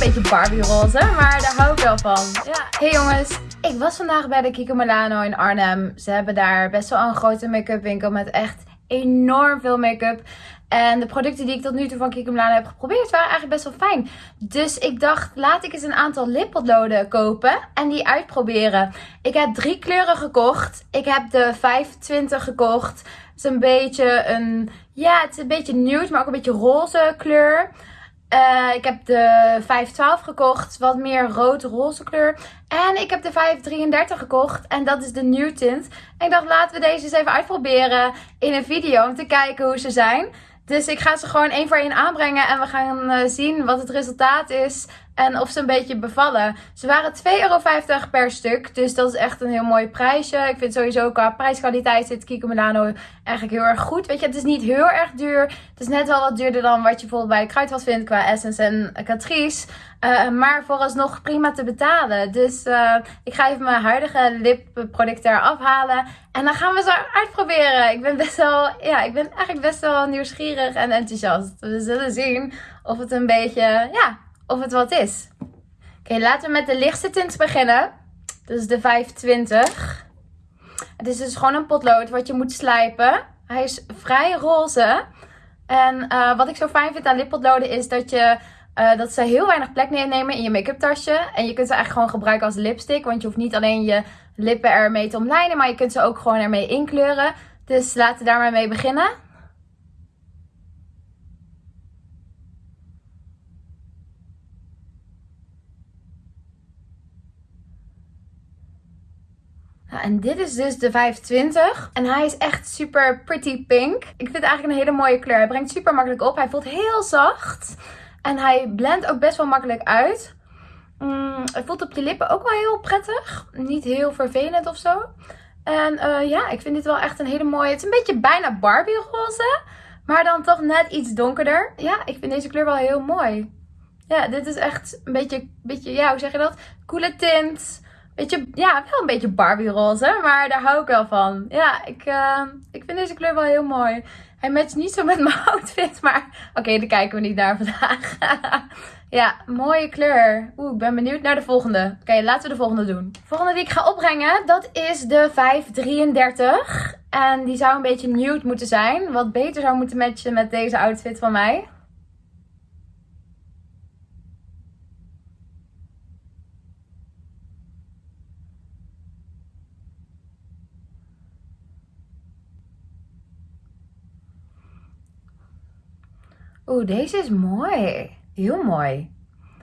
een beetje Barbie roze, maar daar hou ik wel van. Ja. Hey jongens, ik was vandaag bij de Kiko Milano in Arnhem. Ze hebben daar best wel een grote make-up winkel met echt enorm veel make-up. En de producten die ik tot nu toe van Kiko Milano heb geprobeerd waren eigenlijk best wel fijn. Dus ik dacht, laat ik eens een aantal lippotloden kopen en die uitproberen. Ik heb drie kleuren gekocht. Ik heb de 25 gekocht. Het is een beetje een, ja, het is een beetje nude, maar ook een beetje roze kleur. Uh, ik heb de 512 gekocht, wat meer rood-roze kleur. En ik heb de 533 gekocht en dat is de nude tint. En ik dacht, laten we deze eens even uitproberen in een video om te kijken hoe ze zijn. Dus ik ga ze gewoon één voor één aanbrengen en we gaan uh, zien wat het resultaat is. En of ze een beetje bevallen. Ze waren 2,50 euro per stuk. Dus dat is echt een heel mooi prijsje. Ik vind sowieso qua prijskwaliteit zit Kiko Milano eigenlijk heel erg goed. Weet je, het is niet heel erg duur. Het is net wel wat duurder dan wat je bijvoorbeeld bij Kruidvat vindt qua Essence en Catrice. Uh, maar vooralsnog prima te betalen. Dus uh, ik ga even mijn huidige lipproduct eraf halen. En dan gaan we ze uitproberen. Ik ben best wel, ja, ik ben eigenlijk best wel nieuwsgierig en enthousiast. We zullen zien of het een beetje, ja, of het wat is. Oké, laten we met de lichtste tint beginnen. Dat is de 520. Het is dus gewoon een potlood wat je moet slijpen. Hij is vrij roze. En uh, wat ik zo fijn vind aan lippotloden is dat, je, uh, dat ze heel weinig plek nemen in je make-up tasje. En je kunt ze eigenlijk gewoon gebruiken als lipstick. Want je hoeft niet alleen je lippen ermee te omlijnen, maar je kunt ze ook gewoon ermee inkleuren. Dus laten we daar maar mee beginnen. Nou, en dit is dus de 25. En hij is echt super pretty pink. Ik vind het eigenlijk een hele mooie kleur. Hij brengt super makkelijk op. Hij voelt heel zacht. En hij blendt ook best wel makkelijk uit. Mm, het voelt op je lippen ook wel heel prettig. Niet heel vervelend of zo. En uh, ja, ik vind dit wel echt een hele mooie... Het is een beetje bijna Barbie roze. Maar dan toch net iets donkerder. Ja, ik vind deze kleur wel heel mooi. Ja, dit is echt een beetje, beetje ja, hoe zeg je dat? Coole tint. Beetje, ja, wel een beetje Barbie roze, maar daar hou ik wel van. Ja, ik, uh, ik vind deze kleur wel heel mooi. Hij matcht niet zo met mijn outfit, maar oké, okay, daar kijken we niet naar vandaag. ja, mooie kleur. Oeh, ik ben benieuwd naar de volgende. Oké, laten we de volgende doen. De volgende die ik ga opbrengen, dat is de 533. En die zou een beetje nude moeten zijn. Wat beter zou moeten matchen met deze outfit van mij. Oeh, deze is mooi. Heel mooi.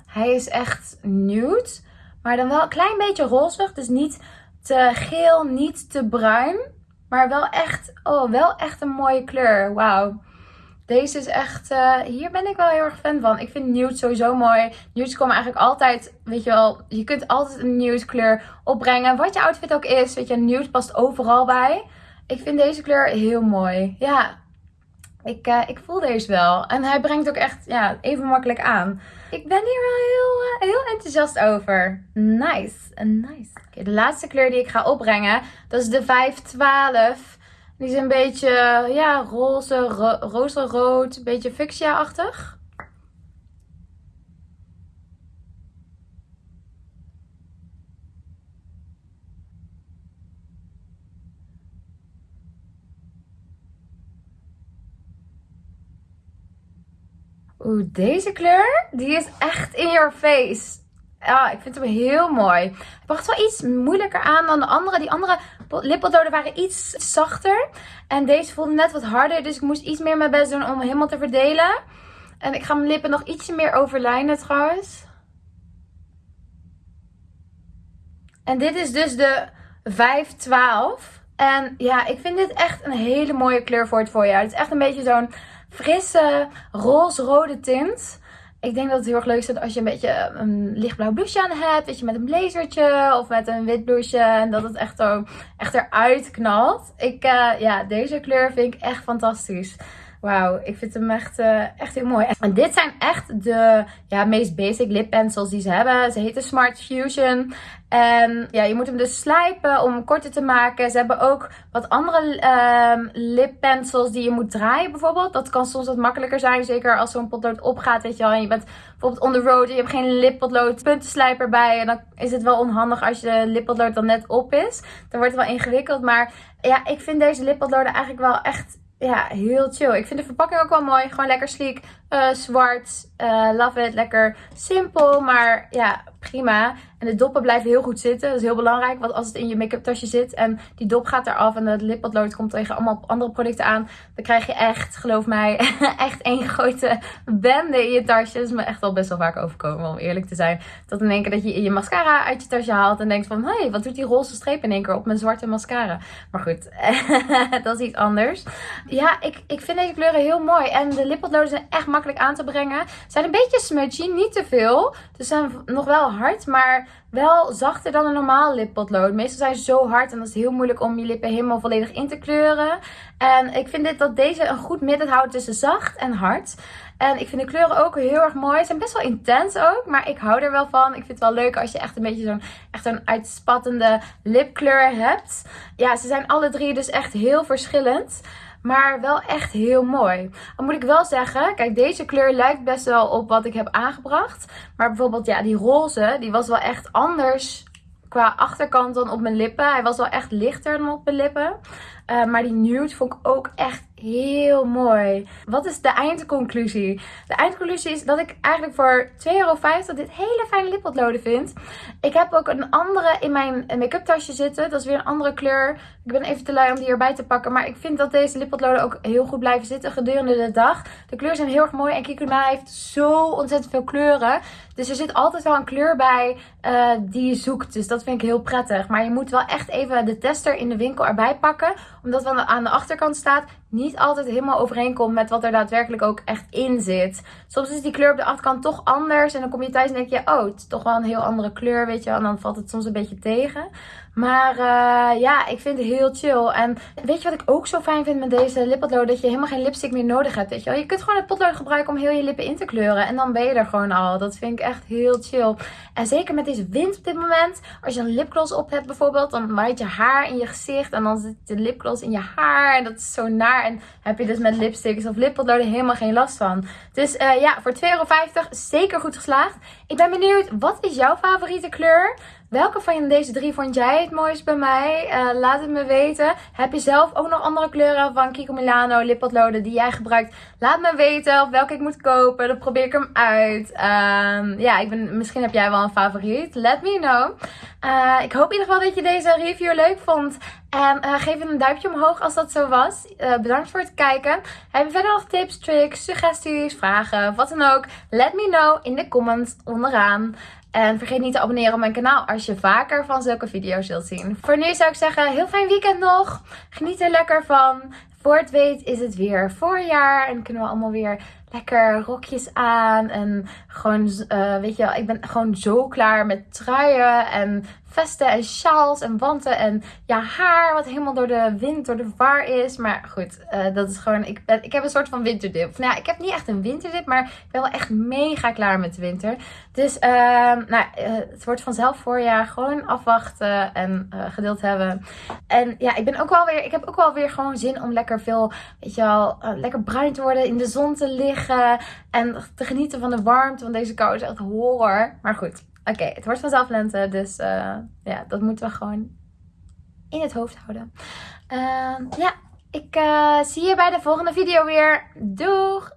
Hij is echt nude. Maar dan wel een klein beetje rozig. Dus niet te geel, niet te bruin. Maar wel echt, oh, wel echt een mooie kleur. Wauw. Deze is echt, uh, hier ben ik wel heel erg fan van. Ik vind nude sowieso mooi. Nudes komen eigenlijk altijd, weet je wel, je kunt altijd een nude kleur opbrengen. Wat je outfit ook is, weet je, nude past overal bij. Ik vind deze kleur heel mooi. Ja, ik, uh, ik voel deze wel. En hij brengt ook echt ja, even makkelijk aan. Ik ben hier wel heel, uh, heel enthousiast over. Nice. nice. De laatste kleur die ik ga opbrengen, dat is de 512. Die is een beetje ja, roze, ro roze rood, een beetje fuchsia-achtig. Oeh, deze kleur, die is echt in your face. Ja, ik vind hem heel mooi. Hij bracht wel iets moeilijker aan dan de andere. Die andere lippeldoden waren iets zachter. En deze voelde net wat harder. Dus ik moest iets meer mijn best doen om hem helemaal te verdelen. En ik ga mijn lippen nog ietsje meer overlijnen trouwens. En dit is dus de 512. En ja, ik vind dit echt een hele mooie kleur voor het voorjaar. Het is echt een beetje zo'n frisse roze-rode tint. Ik denk dat het heel erg leuk is als je een beetje een lichtblauw blouseje aan hebt. Weet je, met een blazertje of met een wit blouseje. En dat het echt, zo, echt eruit knalt. Ik, uh, ja, deze kleur vind ik echt fantastisch. Wauw, ik vind hem echt, uh, echt heel mooi. En dit zijn echt de ja, meest basic lip pencils die ze hebben. Ze heten Smart Fusion. En ja, je moet hem dus slijpen om hem korter te maken. Ze hebben ook wat andere uh, die je moet draaien bijvoorbeeld. Dat kan soms wat makkelijker zijn. Zeker als zo'n potlood opgaat, weet je wel. En je bent bijvoorbeeld on the road en je hebt geen lippotlood puntenslijper bij. En dan is het wel onhandig als je lippotlood dan net op is. Dan wordt het wel ingewikkeld. Maar ja, ik vind deze lippotloden eigenlijk wel echt ja, heel chill. Ik vind de verpakking ook wel mooi. Gewoon lekker sleek. Uh, zwart. Uh, love it. Lekker simpel. Maar ja, prima. En de doppen blijven heel goed zitten. Dat is heel belangrijk. Want als het in je make-up tasje zit en die dop gaat eraf en het lippotlood komt tegen allemaal andere producten aan. Dan krijg je echt, geloof mij, echt één grote bende in je tasje. Dat is me echt al best wel vaak overkomen om eerlijk te zijn. Dat in één keer dat je je mascara uit je tasje haalt en denkt van... Hé, hey, wat doet die roze streep in één keer op mijn zwarte mascara? Maar goed, dat is iets anders. Ja, ik, ik vind deze kleuren heel mooi. En de lippotloden zijn echt makkelijk aan te brengen. Zijn een beetje smudgy, niet te veel. Ze zijn nog wel hard, maar wel zachter dan een normaal lippotlood. Meestal zijn ze zo hard en dat is heel moeilijk om je lippen helemaal volledig in te kleuren. En ik vind dit dat deze een goed midden houdt tussen zacht en hard. En ik vind de kleuren ook heel erg mooi. Ze zijn best wel intens ook, maar ik hou er wel van. Ik vind het wel leuk als je echt een beetje zo'n een uitspattende lipkleur hebt. Ja, ze zijn alle drie dus echt heel verschillend. Maar wel echt heel mooi. Dan moet ik wel zeggen, kijk deze kleur lijkt best wel op wat ik heb aangebracht. Maar bijvoorbeeld ja, die roze, die was wel echt anders qua achterkant dan op mijn lippen. Hij was wel echt lichter dan op mijn lippen. Uh, maar die nude vond ik ook echt heel mooi. Wat is de eindconclusie? De eindconclusie is dat ik eigenlijk voor 2,50 euro dit hele fijne lippotloden vind. Ik heb ook een andere in mijn make-up tasje zitten. Dat is weer een andere kleur. Ik ben even te lui om die erbij te pakken. Maar ik vind dat deze lippotloden ook heel goed blijven zitten gedurende de dag. De kleuren zijn heel erg mooi. En Kikuma heeft zo ontzettend veel kleuren. Dus er zit altijd wel een kleur bij uh, die je zoekt. Dus dat vind ik heel prettig. Maar je moet wel echt even de tester in de winkel erbij pakken. Omdat wat aan de achterkant staat niet altijd helemaal overeenkomt met wat er daadwerkelijk ook echt in zit. Soms is die kleur op de achterkant toch anders. En dan kom je thuis en denk je, oh, het is toch wel een heel andere kleur, weet je. En dan valt het soms een beetje tegen. Maar uh, ja, ik vind het heel chill. En weet je wat ik ook zo fijn vind met deze lippotlood? Dat je helemaal geen lipstick meer nodig hebt, weet je wel. Je kunt gewoon het potlood gebruiken om heel je lippen in te kleuren. En dan ben je er gewoon al. Dat vind ik echt heel chill. En zeker met deze wind op dit moment. Als je een lipgloss op hebt bijvoorbeeld, dan waait je haar in je gezicht. En dan zit de lipgloss in je haar. En dat is zo naar. En heb je dus met lipsticks of lippotloden helemaal geen last van. Dus uh, ja, voor 2,50 euro zeker goed geslaagd. Ik ben benieuwd, wat is jouw favoriete kleur? Welke van deze drie vond jij het mooist bij mij? Uh, laat het me weten. Heb je zelf ook nog andere kleuren van Kiko Milano lippotloden die jij gebruikt? Laat me weten of welke ik moet kopen. Dan probeer ik hem uit. Uh, ja, ik ben, misschien heb jij wel een favoriet. Let me know. Uh, ik hoop in ieder geval dat je deze review leuk vond. En uh, geef een duimpje omhoog als dat zo was. Bedankt voor het kijken. Heb je verder nog tips, tricks, suggesties, vragen, wat dan ook? Let me know in de comments onderaan. En vergeet niet te abonneren op mijn kanaal als je vaker van zulke video's wilt zien. Voor nu zou ik zeggen, heel fijn weekend nog. Geniet er lekker van. Voor het weet is het weer voorjaar en kunnen we allemaal weer lekker rokjes aan. En gewoon, uh, weet je wel, ik ben gewoon zo klaar met truien en vesten en sjaals en wanten en ja, haar wat helemaal door de wind, door de war is. Maar goed, uh, dat is gewoon, ik, ben, ik heb een soort van winterdip. Nou ik heb niet echt een winterdip, maar ik ben wel echt mega klaar met de winter. Dus uh, nou, uh, het wordt vanzelf voorjaar. Gewoon afwachten en geduld hebben. En ja, ik ben ook wel weer, ik heb ook wel weer gewoon zin om lekker veel, weet je wel, lekker bruin te worden, in de zon te liggen en te genieten van de warmte. Want deze kou is echt horror. Maar goed, Oké, het wordt vanzelf lente, dus uh, ja, dat moeten we gewoon in het hoofd houden. Uh, ja, ik uh, zie je bij de volgende video weer. Doeg!